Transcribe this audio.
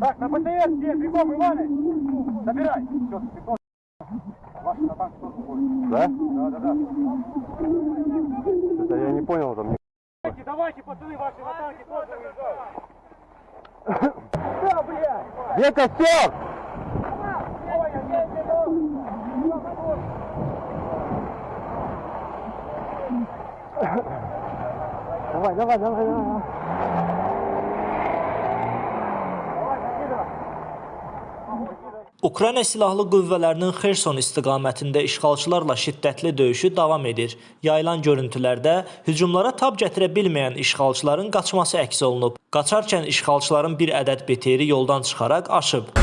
Так, на ПТС, где? Бегом, Иваныч! Забирай! Все, бегом. Ваш танк тоже уходит. Да? Да, да, да. Это я не понял там. Давайте, давайте, пацаны, ваши на танке тоже уезжают. Да, блядь! Где костер? Ой, я. Давай, давай, давай, давай. Ukrayna Silahlı Qüvvələrinin Xerson istiqamətində işğalçılarla şiddətli döyüşü davam edir. Yayılan görüntülərdə hücumlara tab gətirə bilməyən işğalçıların qaçması əks olunub. Qaçarkən işğalçıların bir ədəd BTR yoldan çıxaraq aşıb.